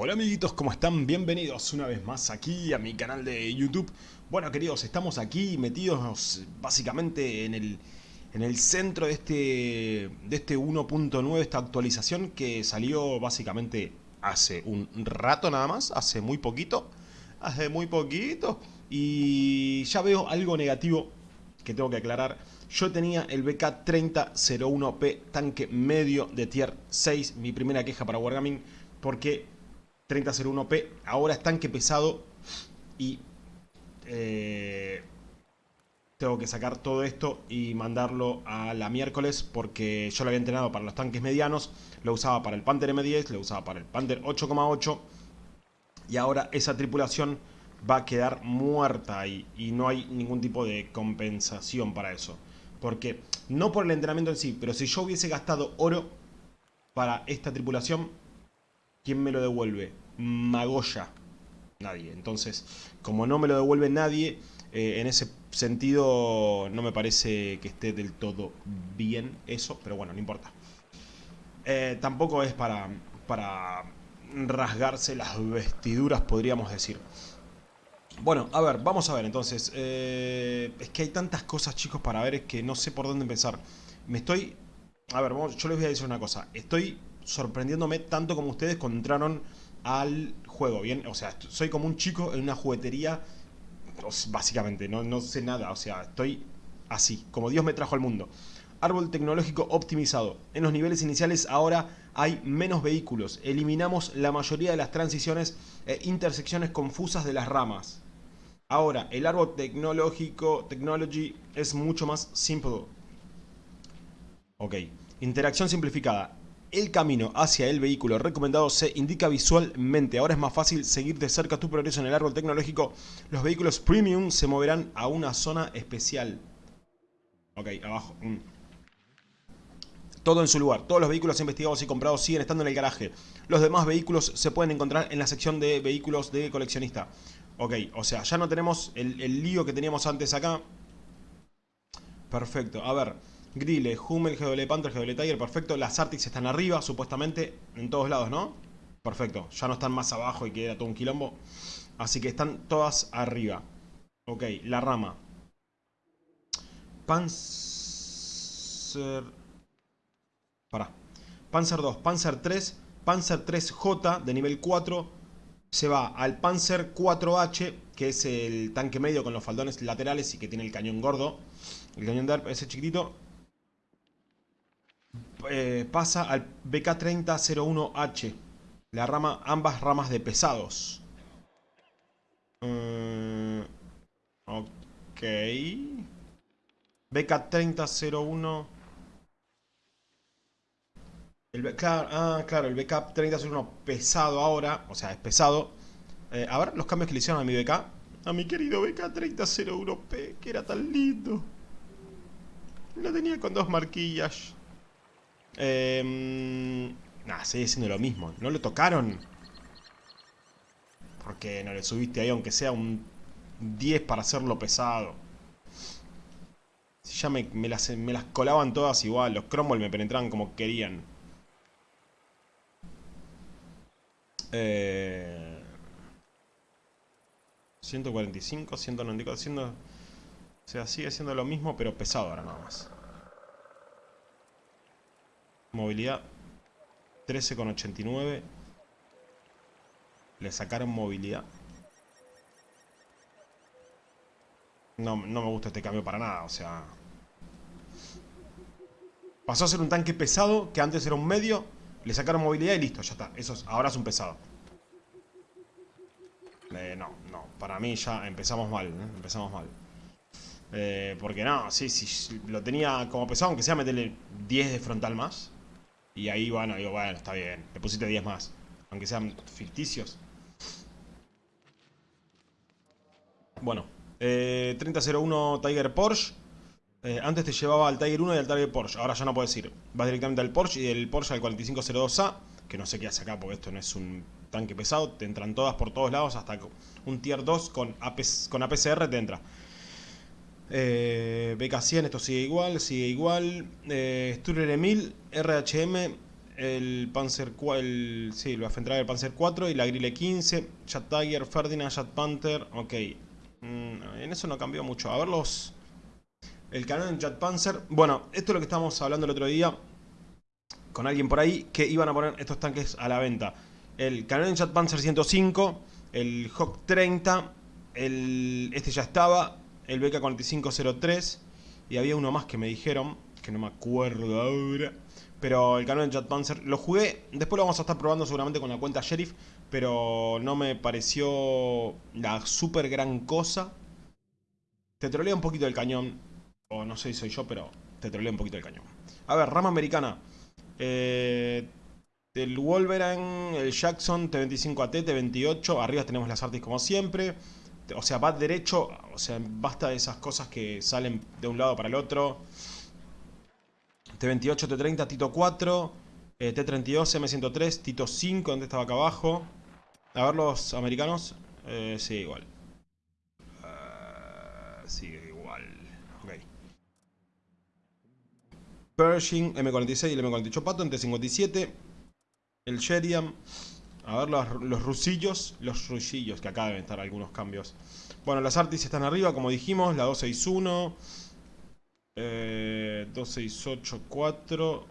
Hola amiguitos, ¿cómo están? Bienvenidos una vez más aquí a mi canal de YouTube. Bueno queridos, estamos aquí metidos básicamente en el, en el centro de este, de este 1.9, esta actualización que salió básicamente hace un rato nada más, hace muy poquito, hace muy poquito. Y ya veo algo negativo que tengo que aclarar. Yo tenía el BK3001P tanque medio de tier 6, mi primera queja para Wargaming, porque 3001P. Ahora es tanque pesado y eh, tengo que sacar todo esto y mandarlo a la miércoles porque yo lo había entrenado para los tanques medianos, lo usaba para el Panther M10, lo usaba para el Panther 8,8 y ahora esa tripulación va a quedar muerta y no hay ningún tipo de compensación para eso. Porque, no por el entrenamiento en sí, pero si yo hubiese gastado oro para esta tripulación, ¿quién me lo devuelve? Magoya. Nadie. Entonces, como no me lo devuelve nadie, eh, en ese sentido no me parece que esté del todo bien eso, pero bueno, no importa. Eh, tampoco es para, para rasgarse las vestiduras, podríamos decir. Bueno, a ver, vamos a ver entonces. Eh, es que hay tantas cosas, chicos, para ver, es que no sé por dónde empezar. Me estoy... A ver, yo les voy a decir una cosa. Estoy sorprendiéndome tanto como ustedes cuando entraron al juego, ¿bien? O sea, soy como un chico en una juguetería, básicamente, no, no sé nada, o sea, estoy así, como Dios me trajo al mundo. Árbol tecnológico optimizado. En los niveles iniciales ahora hay menos vehículos. Eliminamos la mayoría de las transiciones e intersecciones confusas de las ramas. Ahora, el árbol tecnológico, technology, es mucho más simple. Ok. Interacción simplificada. El camino hacia el vehículo recomendado se indica visualmente. Ahora es más fácil seguir de cerca tu progreso en el árbol tecnológico. Los vehículos premium se moverán a una zona especial. Ok, abajo. Mm. Todo en su lugar. Todos los vehículos investigados y comprados siguen estando en el garaje. Los demás vehículos se pueden encontrar en la sección de vehículos de coleccionista. Ok, o sea, ya no tenemos el, el lío que teníamos antes acá. Perfecto, a ver. Grille, Hummel, GW Panther, GW Tiger, perfecto. Las Arctics están arriba, supuestamente, en todos lados, ¿no? Perfecto, ya no están más abajo y queda todo un quilombo. Así que están todas arriba. Ok, la rama. Panzer... Pará. Panzer 2, Panzer 3, Panzer 3J de nivel 4 se va al Panzer 4H, que es el tanque medio con los faldones laterales y que tiene el cañón gordo. El cañón de ese chiquitito. Eh, pasa al BK3001H. La rama, ambas ramas de pesados. Uh, ok. BK3001. El, claro, ah, claro, el BK3001 pesado ahora. O sea, es pesado. Eh, a ver los cambios que le hicieron a mi BK. A mi querido BK3001P, que era tan lindo. Lo tenía con dos marquillas. Eh, nah, sigue siendo lo mismo. No lo tocaron. Porque no le subiste ahí, aunque sea un 10 para hacerlo pesado. Ya me, las, me las colaban todas igual. Los Cromwell me penetraban como querían. Eh, 145, 194, O sea, sigue siendo lo mismo, pero pesado ahora nada más. Movilidad 13,89. Le sacaron movilidad. No, no me gusta este cambio para nada, o sea... Pasó a ser un tanque pesado, que antes era un medio. Le sacaron movilidad y listo, ya está. Eso ahora es un pesado. Eh, no, no. Para mí ya empezamos mal, ¿eh? Empezamos mal. Eh, porque no, sí, sí, lo tenía como pesado, aunque sea meterle 10 de frontal más. Y ahí, bueno, digo, bueno, está bien. Le pusiste 10 más. Aunque sean ficticios. Bueno. Eh, 3001 Tiger Porsche. Eh, antes te llevaba al Tiger 1 y al Tiger Porsche. Ahora ya no puedes ir. Vas directamente al Porsche y del Porsche al 4502A. Que no sé qué hace acá porque esto no es un tanque pesado. Te entran todas por todos lados. Hasta un Tier 2 con, con APCR te entra. Eh, BK100, esto sigue igual, sigue igual. Eh, Sturrer 1000, RHM, el Panzer 4, el, sí, el Waffentrager Panzer 4 y la Grille 15, Jet Tiger, Ferdinand, Jet Panther, ok. Mm, en eso no cambió mucho. A ver los... El canon Jet Panzer. Bueno, esto es lo que estábamos hablando el otro día con alguien por ahí, que iban a poner estos tanques a la venta. El canon Jet Panzer 105, el Hawk 30, el, este ya estaba, el BK4503 y había uno más que me dijeron, que no me acuerdo ahora. Pero el canon Jet Panzer lo jugué, después lo vamos a estar probando seguramente con la cuenta Sheriff, pero no me pareció la super gran cosa. Te trolea un poquito el cañón, o no sé si soy yo, pero te trolea un poquito el cañón. A ver, rama americana. Eh, el Wolverine, el Jackson, T25AT, T28. Arriba tenemos las artes como siempre. O sea, va derecho. O sea, basta de esas cosas que salen de un lado para el otro. T28, T30, Tito 4. T32, M103, Tito 5, donde estaba acá abajo. A ver los americanos. Eh, sí, igual. Uh, sí, igual. Ok. Pershing, M46 y el M48 Patton, T57. El Sheridan. A ver los, los rusillos. Los rusillos, que acá deben estar algunos cambios. Bueno, las Artis están arriba, como dijimos. La 261. Eh, 2684.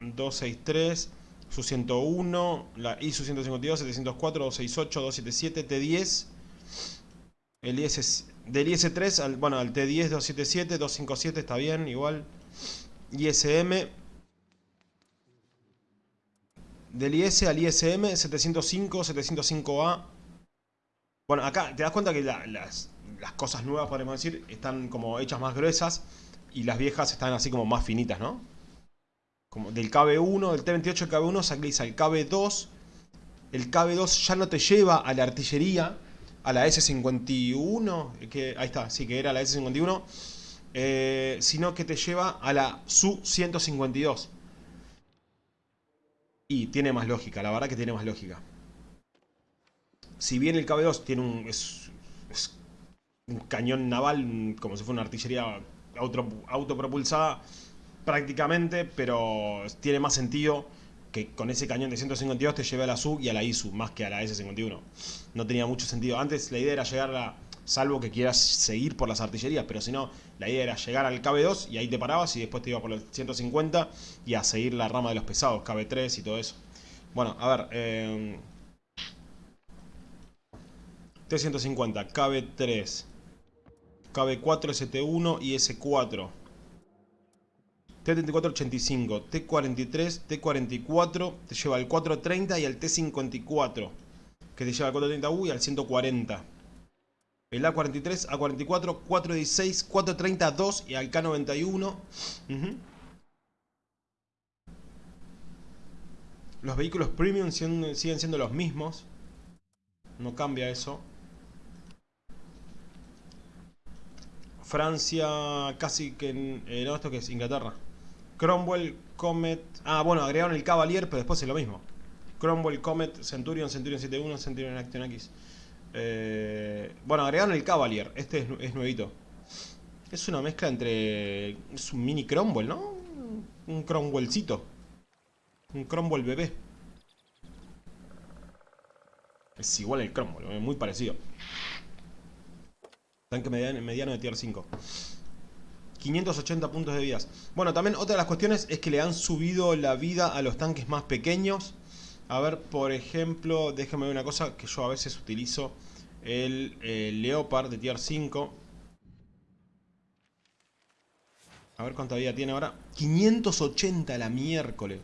263. Su 101, la ISU 152, 704, 268, 277, T10. El IS, del IS3 al, bueno, al T10, 277, 257 está bien, igual. ISM. Del IS al ISM, 705, 705A. Bueno, acá te das cuenta que las, cosas nuevas, podemos decir, están como hechas más gruesas. Y las viejas están así como más finitas, ¿no? Como del KB1, del T28 al KB1 salís al KB2. El KB2 ya no te lleva a la artillería, a la S51, que, ahí está, sí que era la S51, eh, sino que te lleva a la Su-152. Y tiene más lógica, la verdad que tiene más lógica. Si bien el KB2 tiene un, es, un cañón naval, como si fuera una artillería auto, autopropulsada, prácticamente, pero tiene más sentido que con ese cañón de 152 te lleve a la SU y a la ISU, más que a la S51. No tenía mucho sentido. Antes la idea era llegar a, salvo que quieras seguir por las artillerías, pero si no, la idea era llegar al KB2 y ahí te parabas y después te iba por el 150 y a seguir la rama de los pesados, KB3 y todo eso. Bueno, a ver... Eh, T150, KB3, KB4, ST1 y S4. T3485, T43, T44, te lleva al 430 y al T54, que te lleva al 430U y al 140. El A43, A44, 416, 432 y al K91. Los vehículos premium siguen siendo los mismos. No cambia eso. Francia casi que... Eh, no, esto que es Inglaterra. Cromwell, Comet... Ah, bueno, agregaron el Cavalier, pero después es lo mismo. Cromwell, Comet, Centurion, Centurion 71, Centurion Action X. Eh, bueno, agregaron el Cavalier. Este es, nuevito. Es una mezcla entre... Es un mini Cromwell, ¿no? Un Cromwellcito. Un Cromwell bebé. Es igual el Cromwell, muy parecido. Tanque mediano, mediano de tier 5. 580 puntos de vidas. Bueno, también otra de las cuestiones es que le han subido la vida a los tanques más pequeños. A ver, por ejemplo, déjame ver una cosa que yo a veces utilizo. El, Leopard de tier 5. A ver cuánta vida tiene ahora. 580 la miércoles.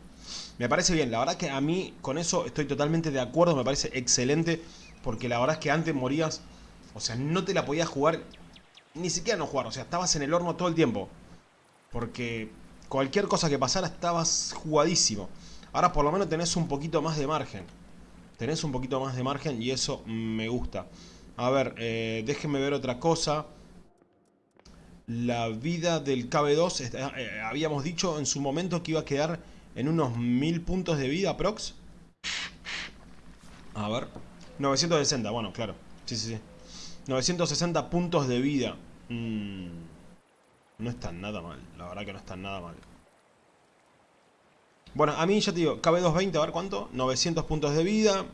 Me parece bien, la verdad que a mí con eso estoy totalmente de acuerdo, me parece excelente. Porque la verdad es que antes morías, o sea, no te la podías jugar ni siquiera no jugar, o sea, estabas en el horno todo el tiempo. Porque cualquier cosa que pasara estabas jugadísimo. Ahora por lo menos tenés un poquito más de margen. Tenés un poquito más de margen y eso me gusta. A ver, eh, déjenme ver otra cosa. La vida del KB2, eh, habíamos dicho en su momento que iba a quedar en unos 1000 puntos de vida, prox. A ver. 960, bueno, claro. Sí, sí, sí. 960 puntos de vida. Mm, no está nada mal. La verdad que no está nada mal. Bueno, a mí ya te digo, KB220, a ver cuánto. 900 puntos de vida.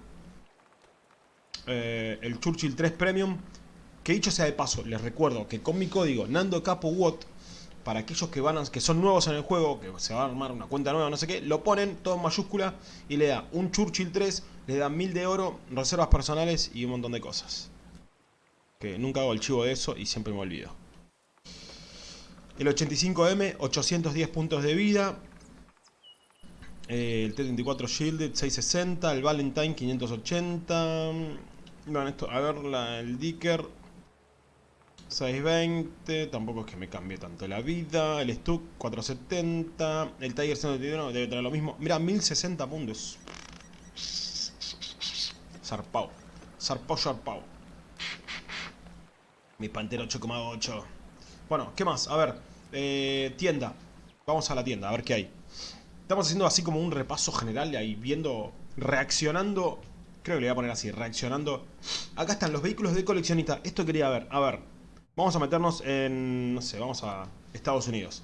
Eh, el Churchill 3 Premium. Que dicho sea de paso, les recuerdo que con mi código Nando Capo para aquellos que, van que son nuevos en el juego, que se va a armar una cuenta nueva, no sé qué, lo ponen todo en mayúscula y le da un Churchill 3, le dan 1000 de oro, reservas personales y un montón de cosas. Que nunca hago el chivo de eso y siempre me olvido. El 85M, 810 puntos de vida. Eh, el T-34 Shielded, 660. El Valentine, 580. Bueno, esto, a ver, el Dicker, 620, tampoco es que me cambie tanto la vida. El Stuck 470. El Tiger 121 debe tener lo mismo. Mira, 1060 puntos. Zarpao. Zarpao, zarpao. Mi Pantera 8,8. Bueno, ¿qué más? A ver. Eh, tienda. Vamos a la tienda, a ver qué hay. Estamos haciendo así como un repaso general ahí, viendo, reaccionando. Creo que le voy a poner así, reaccionando. Acá están los vehículos de coleccionista. Esto quería ver. A ver, Vamos a meternos en, no sé, vamos a Estados Unidos.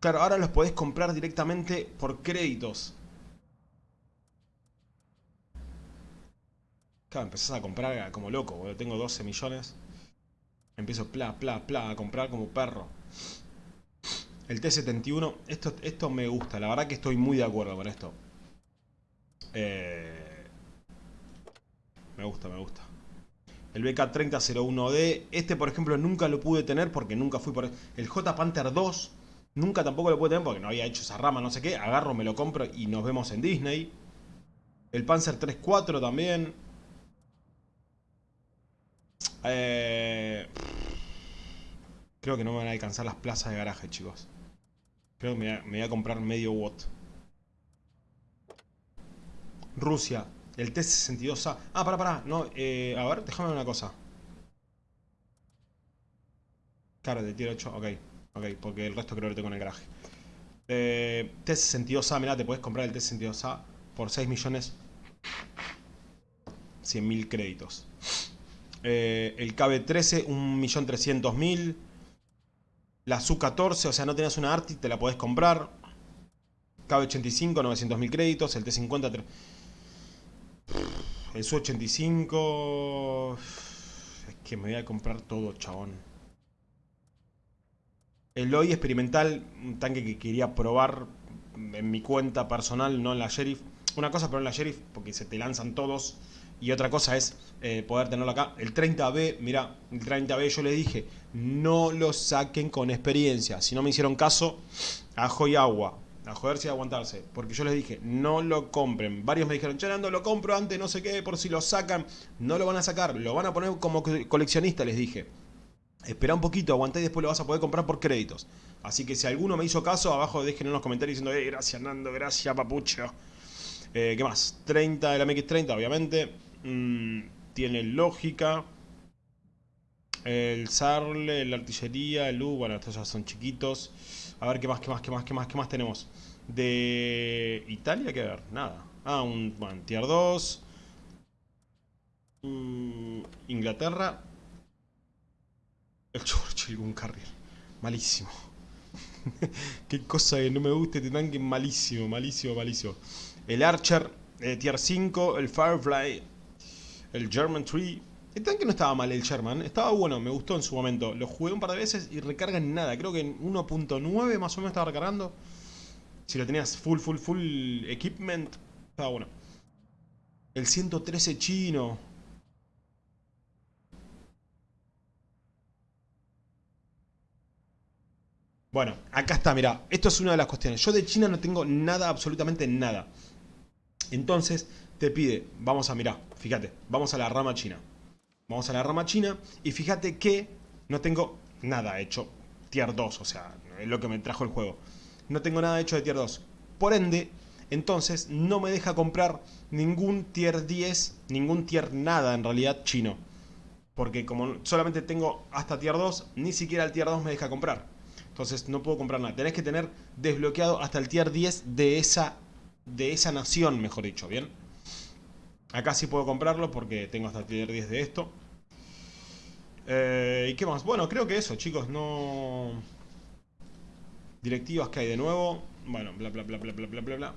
Claro, ahora los podés comprar directamente por créditos. Claro, empezás a comprar como loco, Tengo 12 millones. Empiezo pla, pla, pla a comprar como perro. El T-71, esto, esto me gusta, la verdad que estoy muy de acuerdo con esto. Eh, me gusta, me gusta el BK3001D. Este, por ejemplo, nunca lo pude tener porque nunca fui por... El J Panther 2, nunca tampoco lo pude tener porque no había hecho esa rama, no sé qué. Agarro, me lo compro y nos vemos en Disney. El Panzer 3.4 también. Eh, creo que no me van a alcanzar las plazas de garaje, chicos. Creo que me voy a comprar medio watt. Rusia, el T-62A. Ah, para, para. No, eh, a ver, déjame una cosa. Claro, de tiro 8. Ok, ok, porque el resto creo que lo tengo en el garaje. Eh, T-62A, mirá, te puedes comprar el T-62A por 6 millones 100 mil créditos. Eh, el KB-13, 1.300.000. La Su-14, o sea, no tenías una Arti, te la podés comprar. KB-85, 900.000 créditos. El T-50, el Su-85... Es que me voy a comprar todo, chabón. El hoy experimental, un tanque que quería probar en mi cuenta personal, no en la Sheriff. Una cosa pero en la Sheriff, porque se te lanzan todos. Y otra cosa es eh, poder tenerlo acá. El 30B, mira, el 30B yo le dije, no lo saquen con experiencia. Si no me hicieron caso, ajo y agua a joderse y aguantarse. Porque yo les dije, no lo compren. Varios me dijeron, Chanando, lo compro antes, no sé qué, por si lo sacan. No lo van a sacar, lo van a poner como coleccionista, les dije. Espera un poquito, aguantá y después lo vas a poder comprar por créditos. Así que si alguno me hizo caso, abajo dejen en los comentarios diciendo, eh, gracias Nando, gracias papucho. Eh, ¿Qué más? 30 de la MX30, obviamente. Mm, tiene lógica. El Sarle, la artillería, el U, bueno, estos ya son chiquitos. A ver qué más, qué más, qué más, qué más, qué más tenemos. De Italia, ¿qué ver? Nada. Ah, un bueno, tier 2. Mm, Inglaterra. El Churchill, un carril. Malísimo. qué cosa que no me guste este tanque. Malísimo, malísimo, malísimo. El Archer, eh, tier 5. El Firefly. El German Tree. El tanque no estaba mal el Sherman, estaba bueno, me gustó en su momento. Lo jugué un par de veces y recarga en nada, creo que en 1.9 más o menos estaba recargando. Si lo tenías full, full, full equipment, estaba bueno. El 113 chino. Bueno, acá está, mira, esto es una de las cuestiones. Yo de China no tengo nada, absolutamente nada. Entonces, te pide, vamos a mirar, fíjate, vamos a la rama china. Vamos a la rama china y fíjate que no tengo nada hecho tier 2, o sea, es lo que me trajo el juego. No tengo nada hecho de tier 2. Por ende, entonces no me deja comprar ningún tier 10, ningún tier nada en realidad chino. Porque como solamente tengo hasta tier 2, ni siquiera el tier 2 me deja comprar. Entonces no puedo comprar nada. Tenés que tener desbloqueado hasta el tier 10 de esa, de esa nación, mejor dicho, ¿bien? Acá sí puedo comprarlo porque tengo hasta tier 10 de esto. Eh, ¿Y qué más? Bueno, creo que eso, chicos, no... Directivas que hay de nuevo. Bueno, bla, bla, bla, bla, bla, bla, bla.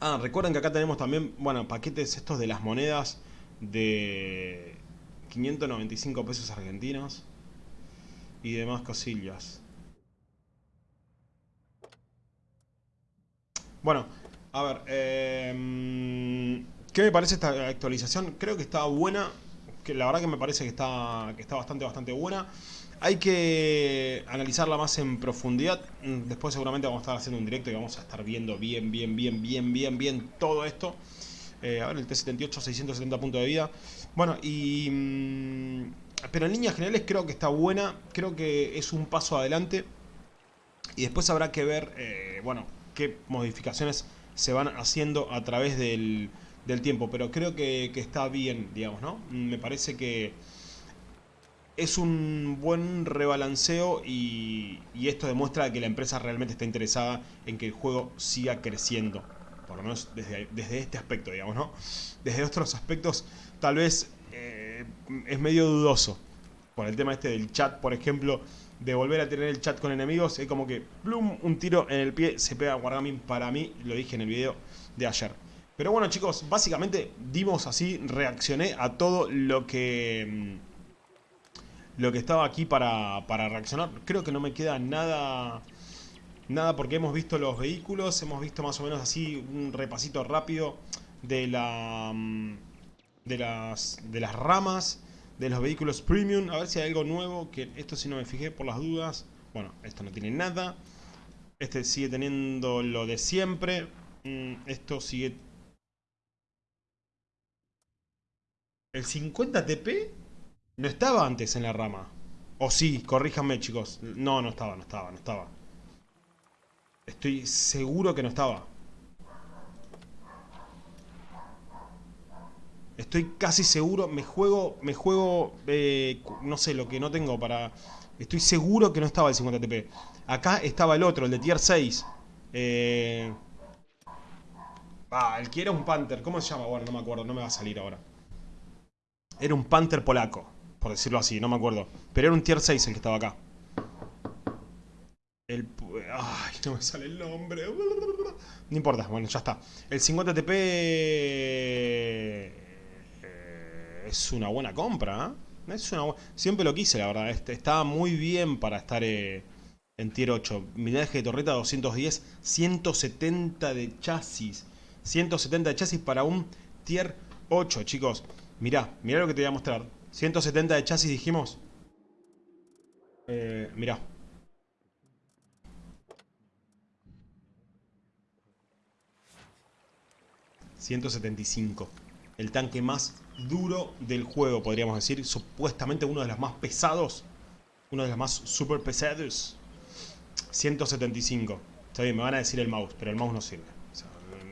Ah, recuerden que acá tenemos también, bueno, paquetes estos de las monedas de 595 pesos argentinos y demás cosillas. Bueno, a ver, eh, ¿qué me parece esta actualización? Creo que está buena, que la verdad que me parece que está, que está bastante, bastante buena. Hay que analizarla más en profundidad. Después seguramente vamos a estar haciendo un directo y vamos a estar viendo bien, bien, bien, bien, bien, bien todo esto. Eh, a ver, el T78, 670 puntos de vida. Bueno, y... Mm, pero en líneas generales creo que está buena. Creo que es un paso adelante. Y después habrá que ver, eh, bueno, qué modificaciones se van haciendo a través del, del tiempo. Pero creo que, que está bien, digamos, ¿no? Me parece que es un buen rebalanceo y, esto demuestra que la empresa realmente está interesada en que el juego siga creciendo. Por lo menos desde, este aspecto, digamos, ¿no? Desde otros aspectos tal vez eh, es medio dudoso. Por el tema este del chat, por ejemplo, de volver a tener el chat con enemigos, es como que, plum, un tiro en el pie se pega Wargaming para mí, lo dije en el video de ayer. Pero bueno chicos, básicamente dimos así, reaccioné a todo lo que mm, lo que estaba aquí para, reaccionar. Creo que no me queda nada... Nada porque hemos visto los vehículos, hemos visto más o menos así un repasito rápido de la... Mm, de las, de las ramas de los vehículos premium. A ver si hay algo nuevo, que esto si no me fijé por las dudas. Bueno, esto no tiene nada. Este sigue teniendo lo de siempre. Mm, esto sigue... El 50 TP no estaba antes en la rama. O sí, corríjanme chicos. No, no estaba, no estaba, no estaba. Estoy seguro que no estaba. Estoy casi seguro, me juego, me juego, eh, no sé, lo que no tengo para... Estoy seguro que no estaba el 50 TP. Acá estaba el otro, el de tier 6. Eh... Ah, el que era un Panther. ¿Cómo se llama? Bueno, no me acuerdo, no me va a salir ahora. Era un Panther polaco por decirlo así, no me acuerdo. Pero era un tier 6 el que estaba acá. El... Ay, no me sale el nombre. No importa, bueno, ya está. El 50 TP es una buena compra, ¿eh? Es una Siempre lo quise, la verdad. Este, estaba muy bien para estar eh, en tier 8. Millaje de torreta 210, 170 de chasis. 170 de chasis para un tier 8, chicos. Mirá, mirá lo que te voy a mostrar. 170 de chasis dijimos. Eh, mirá. ...175... ...el tanque más duro del juego... ...podríamos decir... ...supuestamente uno de los más pesados... ...uno de los más super pesados... ...175... Está bien, me van a decir el mouse... ...pero el mouse no sirve...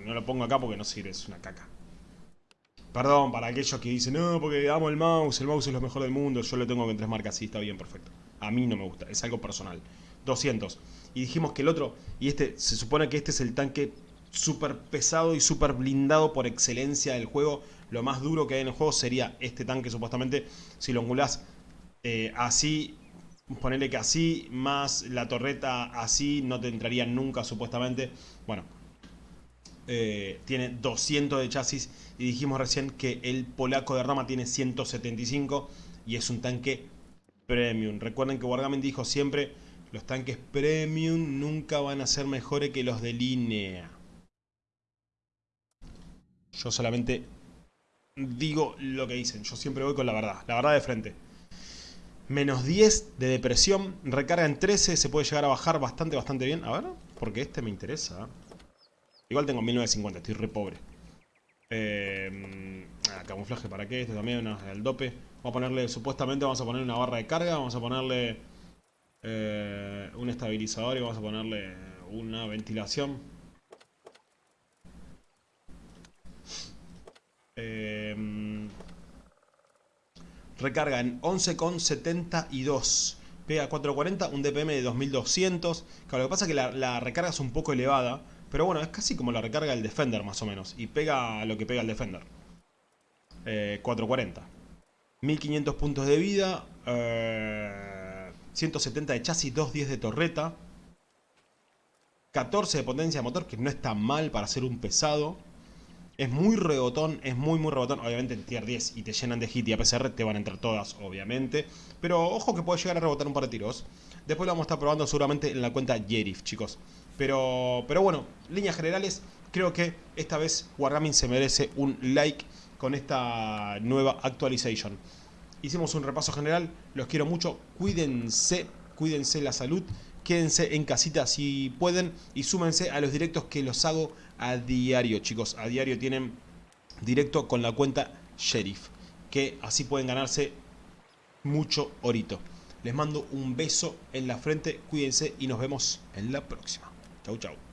no lo pongo acá porque no sirve... ...es una caca... Perdón, para aquellos que dicen, no, porque amo el mouse, el mouse es lo mejor del mundo, yo lo tengo en tres marcas, sí, está bien, perfecto. A mí no me gusta, es algo personal. 200. Y dijimos que el otro, y este, se supone que este es el tanque súper pesado y súper blindado por excelencia del juego. Lo más duro que hay en el juego sería este tanque, supuestamente, si lo angulás eh, así, ponerle que así, más la torreta así, no te entraría nunca, supuestamente. Bueno, eh, tiene 200 de chasis y dijimos recién que el polaco de rama tiene 175 y es un tanque premium. Recuerden que Wargaming dijo siempre, los tanques premium nunca van a ser mejores que los de línea. Yo solamente digo lo que dicen, yo siempre voy con la verdad, la verdad de frente. Menos 10 de depresión, recarga en 13, se puede llegar a bajar bastante, bastante bien. A ver, porque este me interesa. Igual tengo 1950, estoy re pobre. Eh, camuflaje para qué, este también, el dope. Vamos a ponerle, supuestamente vamos a poner una barra de carga, vamos a ponerle eh, un estabilizador y vamos a ponerle una ventilación. Eh, recarga en 11,72. Pega 440, un DPM de 2200. Claro, lo que pasa es que la recarga es un poco elevada. Pero bueno, es casi como la recarga del Defender más o menos. Y pega lo que pega el Defender. 440. Eh, 1500 puntos de vida. 170 eh, de chasis, 210 de torreta. 14 de potencia de motor, que no está mal para ser un pesado. Es muy rebotón, es muy muy rebotón. Obviamente en tier 10 y te llenan de hit y APCR te van a entrar todas, obviamente. Pero ojo que puede llegar a rebotar un par de tiros. Después lo vamos a estar probando seguramente en la cuenta Yerif, chicos. Pero, pero bueno, líneas generales, creo que esta vez Wargaming se merece un like con esta nueva actualización. Hicimos un repaso general, los quiero mucho, cuídense, cuídense la salud, quédense en casita si pueden y súmense a los directos que los hago a diario, chicos. A diario tienen directo con la cuenta Sheriff, que así pueden ganarse mucho orito. Les mando un beso en la frente, cuídense y nos vemos en la próxima. Chau, chau.